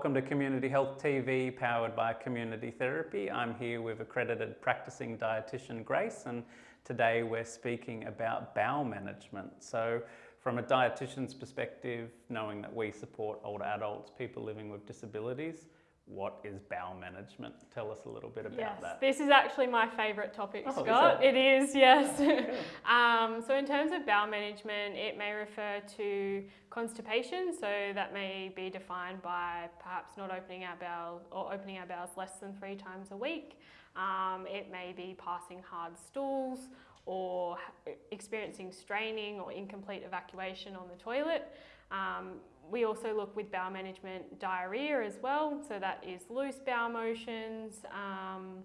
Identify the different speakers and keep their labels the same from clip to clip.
Speaker 1: Welcome to Community Health TV powered by Community Therapy. I'm here with accredited practicing dietitian Grace and today we're speaking about bowel management. So from a dietitian's perspective, knowing that we support older adults, people living with disabilities, what is bowel management? Tell us a little bit about
Speaker 2: yes,
Speaker 1: that.
Speaker 2: This is actually my favourite topic,
Speaker 1: Oh, is
Speaker 2: Scott.
Speaker 1: it?
Speaker 2: it is, yes. um, so in terms of bowel management, it may refer to constipation. So that may be defined by perhaps not opening our bowels or opening our bowels less than three times a week. Um, it may be passing hard stools or experiencing straining or incomplete evacuation on the toilet. Um, we also look with bowel management diarrhea as well, so that is loose bowel motions, um,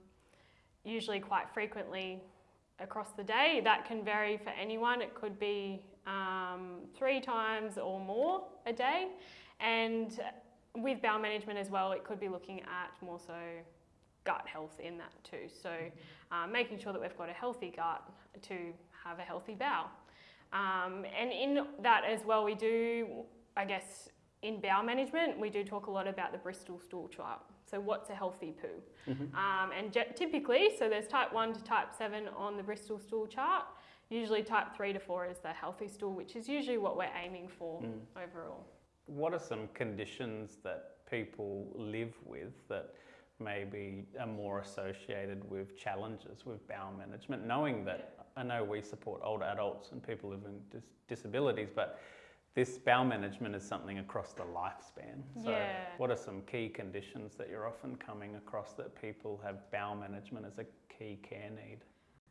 Speaker 2: usually quite frequently across the day. That can vary for anyone. It could be um, three times or more a day. And with bowel management as well, it could be looking at more so gut health in that too. So um, making sure that we've got a healthy gut to have a healthy bowel. Um, and in that as well, we do, I guess, in bowel management, we do talk a lot about the Bristol stool chart. So what's a healthy poo? Um, and typically, so there's type 1 to type 7 on the Bristol stool chart. Usually type 3 to 4 is the healthy stool, which is usually what we're aiming for overall.
Speaker 1: What are some conditions that people live with that maybe are more associated with challenges with bowel management? Knowing that I know we support older adults and people living with dis- disabilities, but this bowel management is something across the lifespan. So,
Speaker 2: Yeah.
Speaker 1: what are some key conditions that you're often coming across that people have bowel management as a key care need?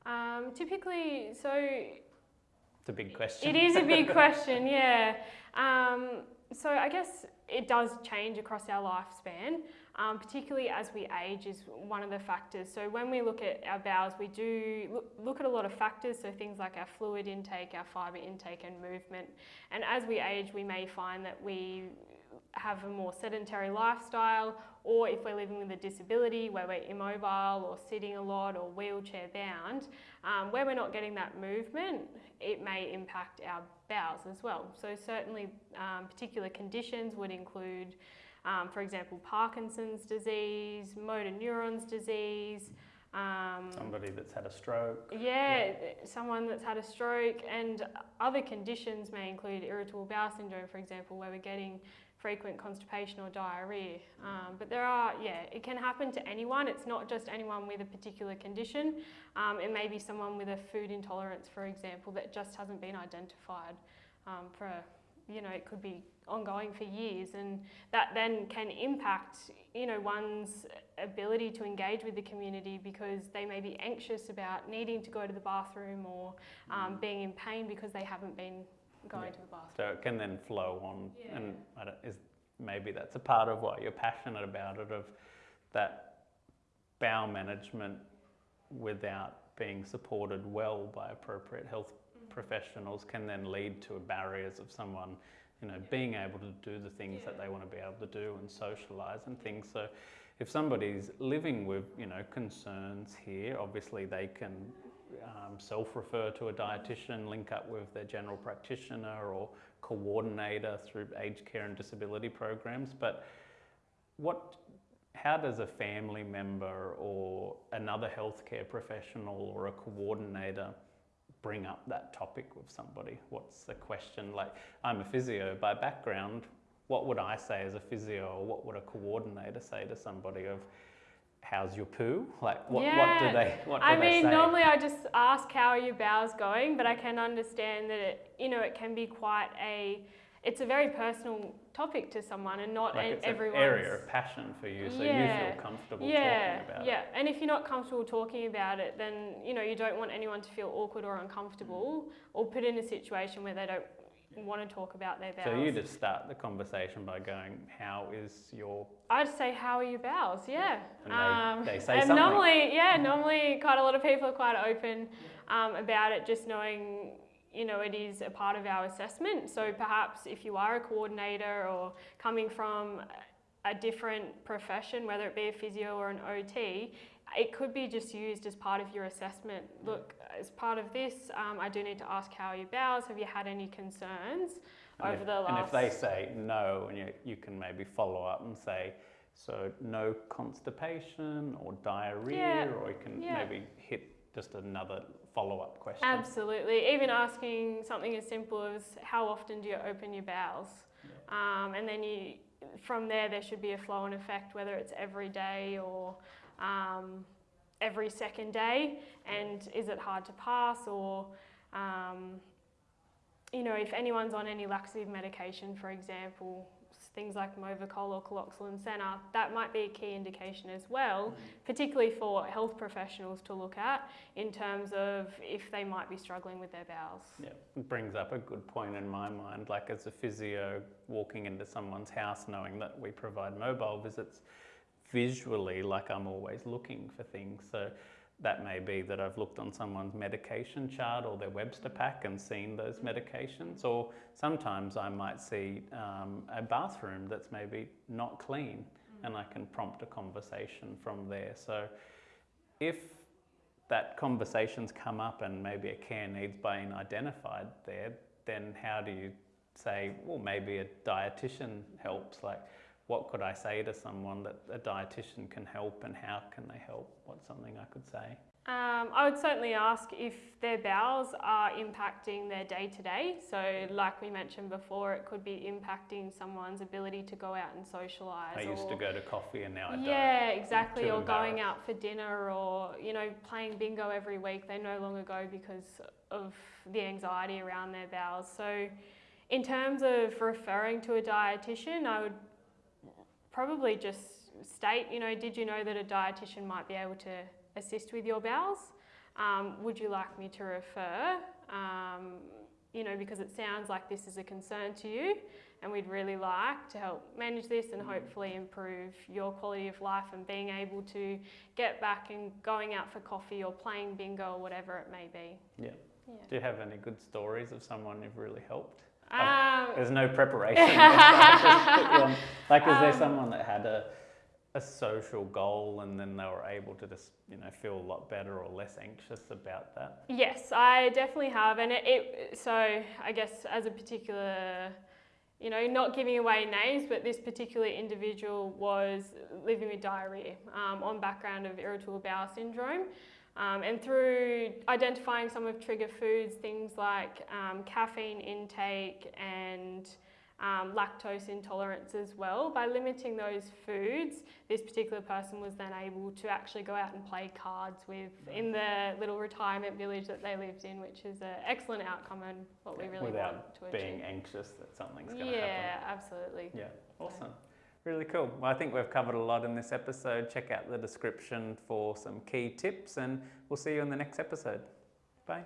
Speaker 2: Um, typically, so
Speaker 1: It's a big question.
Speaker 2: It is a big question, yeah. Um, so I guess it does change across our lifespan, um, particularly as we age is one of the factors. So when we look at our bowels, we do look, at a lot of factors, so things like our fluid intake, our fibre intake and movement. And as we age, we may find that we have a more sedentary lifestyle or if we're living with a disability where we're immobile or sitting a lot or wheelchair bound, um, where we're not getting that movement, it may impact our bowels as well. So certainly um, particular conditions would include, um, for example, Parkinson's disease, motor neurons disease, um,
Speaker 1: Somebody that's had a stroke.
Speaker 2: yeah, someone that's had a stroke and other conditions may include irritable bowel syndrome, for example, where we're getting frequent constipation or diarrhea. Um, but there are, yeah, it can happen to anyone. It's not just anyone with a particular condition. Um, it may be someone with a food intolerance, for example, that just hasn't been identified um, for, you know, it could be ongoing for years and that then can impact, you know, one's ability to engage with the community because they may be anxious about needing to go to the bathroom or um, being in pain because they haven't been going
Speaker 1: Yeah.
Speaker 2: to the bathroom.
Speaker 1: So it can then flow on,
Speaker 2: Yeah.
Speaker 1: and I don't, is maybe that's a part of what you're passionate about it of that bowel management without being supported well by appropriate health professionals can then lead to barriers of someone, you know, being able to do the things that they want to be able to do and socialise and things. So if somebody's living with, you know, concerns here, obviously they can um, self-refer to a dietitian, link up with their general practitioner or coordinator through aged care and disability programs. But what, how does a family member or another healthcare professional or a coordinator bring up that topic with somebody? What's the question? Like, I'm a physio by background. What would I say as a physio, or what would a coordinator say to somebody of, how's your poo? Like, what, what do
Speaker 2: Yeah.
Speaker 1: they, what do
Speaker 2: I
Speaker 1: they
Speaker 2: mean,
Speaker 1: say?
Speaker 2: normally I just ask how are your bowels going, but I can understand that it, you know, it can be quite a, it's a very personal topic to someone and not
Speaker 1: like it's an
Speaker 2: everyone's.
Speaker 1: area of passion for you, so you feel comfortable
Speaker 2: yeah,
Speaker 1: talking about
Speaker 2: yeah. And if you're not comfortable talking about it, then you know you don't want anyone to feel awkward or uncomfortable mm. or put in a situation where they don't want to talk about their bowels.
Speaker 1: So you just start the conversation by going, "How is your?"
Speaker 2: I'd say, how are your bowels? Yeah.
Speaker 1: And they- um, they say
Speaker 2: and
Speaker 1: something.
Speaker 2: normally, yeah, mm. normally quite a lot of people are quite open um, about it, just knowing, you know, it is a part of our assessment. So perhaps if you are a coordinator or coming from a different profession, whether it be a physio or an OT, it could be just used as part of your assessment. Look, as part of this, um, I do need to ask how are your bowels, have you had any concerns?
Speaker 1: And
Speaker 2: over
Speaker 1: if,
Speaker 2: the last...
Speaker 1: and if they say no, and you, you can maybe follow up and say, so no constipation or diarrhea,
Speaker 2: Yeah,
Speaker 1: or you can
Speaker 2: yeah.
Speaker 1: maybe hit just another follow up question.
Speaker 2: Absolutely. Even asking something as simple as how often do you open your bowels? Um, and then you, from there, there should be a flow and effect, whether it's every day or um, every second day. And is it hard to pass? Or, um, you know, if anyone's on any laxative medication, for example, things like Movicol or Coloxyl and Senna, that might be a key indication as well, particularly for health professionals to look at in terms of if they might be struggling with their bowels.
Speaker 1: Yeah, it brings up a good point in my mind. Like as a physio, walking into someone's house, knowing that we provide mobile visits, visually, like I'm always looking for things. So that may be that I've looked on someone's medication chart or their Webster pack and seen those medications. Or sometimes I might see um, a bathroom that's maybe not clean, and I can prompt a conversation from there. So if that conversation's come up and maybe a care needs being identified there, then how do you say, well, maybe a dietitian helps? Like, what could I say to someone that a dietitian can help and how can they help? What's something I could say?
Speaker 2: Um, I would certainly ask if their bowels are impacting their day to day. So, like we mentioned before, it could be impacting someone's ability to go out and socialise.
Speaker 1: I used
Speaker 2: or,
Speaker 1: to go to coffee and now I
Speaker 2: yeah, exactly. Or going out for dinner, or you know, playing bingo every week. They no longer go because of the anxiety around their bowels. So, in terms of referring to a dietitian, I would probably just state, you know, did you know that a dietitian might be able to assist with your bowels? Um, would you like me to refer? Um, you know, because it sounds like this is a concern to you, and we'd really like to help manage this and hopefully improve your quality of life and being able to get back and going out for coffee or playing bingo or whatever it may be.
Speaker 1: Yeah.
Speaker 2: Yeah.
Speaker 1: Do you have any good stories of someone who've really helped?
Speaker 2: Um,
Speaker 1: There's no preparation. I just put you on- like, is there
Speaker 2: Um,
Speaker 1: someone that had a, a social goal and then they were able to just, you know, feel a lot better or less anxious about that?
Speaker 2: Yes, I definitely have, and it, it so I guess as a particular, you know, not giving away names, but this particular individual was living with diarrhea um, on background of irritable bowel syndrome, um, and through identifying some of trigger foods, things like um, caffeine intake and um, lactose intolerance as well. By limiting those foods, this particular person was then able to actually go out and play cards with in the little retirement village that they lived in, which is an excellent outcome and what we really
Speaker 1: Without
Speaker 2: want to achieve.
Speaker 1: Without being anxious that something's going to
Speaker 2: Yeah,
Speaker 1: happen.
Speaker 2: absolutely.
Speaker 1: Yeah, awesome. Really cool. Well, I think we've covered a lot in this episode. Check out the description for some key tips, and we'll see you in the next episode. Bye.